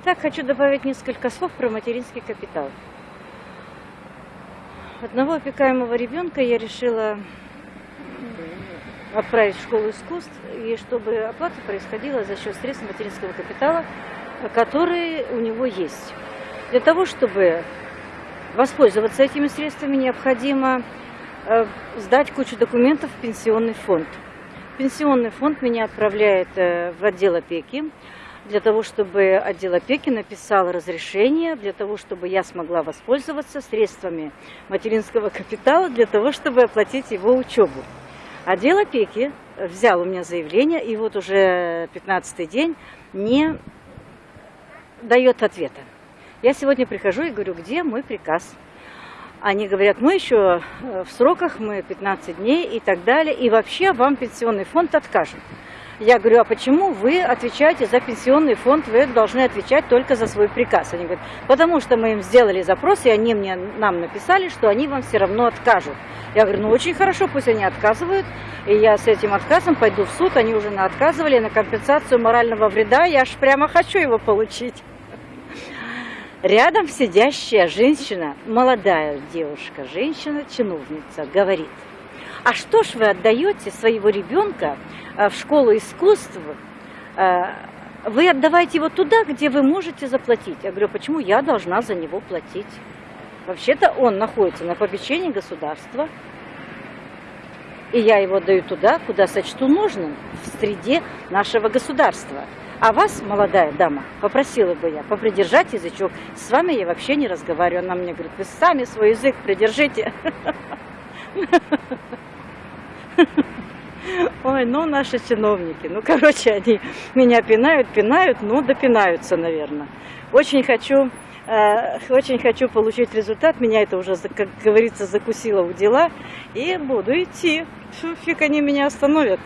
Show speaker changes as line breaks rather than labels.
Итак, хочу добавить несколько слов про материнский капитал. Одного опекаемого ребенка я решила отправить в школу искусств, и чтобы оплата происходила за счет средств материнского капитала, которые у него есть. Для того, чтобы воспользоваться этими средствами, необходимо э, сдать кучу документов в пенсионный фонд. Пенсионный фонд меня отправляет э, в отдел опеки, для того, чтобы отдел опеки написал разрешение, для того, чтобы я смогла воспользоваться средствами материнского капитала, для того, чтобы оплатить его учебу. Отдел опеки взял у меня заявление, и вот уже 15 день не дает ответа. Я сегодня прихожу и говорю, где мой приказ? Они говорят, мы еще э, в сроках, мы 15 дней и так далее, и вообще вам пенсионный фонд откажет. Я говорю, а почему вы отвечаете за пенсионный фонд, вы должны отвечать только за свой приказ? Они говорят, потому что мы им сделали запрос, и они мне, нам написали, что они вам все равно откажут. Я говорю, ну очень хорошо, пусть они отказывают, и я с этим отказом пойду в суд, они уже на отказывали, на компенсацию морального вреда, я аж прямо хочу его получить. Рядом сидящая женщина, молодая девушка, женщина-чиновница, говорит – а что ж вы отдаете своего ребенка э, в школу искусств? Э, вы отдавайте его туда, где вы можете заплатить. Я говорю, почему я должна за него платить? Вообще-то он находится на попечении государства, и я его даю туда, куда сочту нужным, в среде нашего государства. А вас, молодая дама, попросила бы я попридержать язычок. С вами я вообще не разговариваю. Она мне говорит, вы сами свой язык придержите. Ой, ну наши чиновники, ну короче, они меня пинают, пинают, ну допинаются, наверное. Очень хочу, э, очень хочу получить результат, меня это уже, как говорится, закусило у дела, и буду идти. Фиг они меня остановят.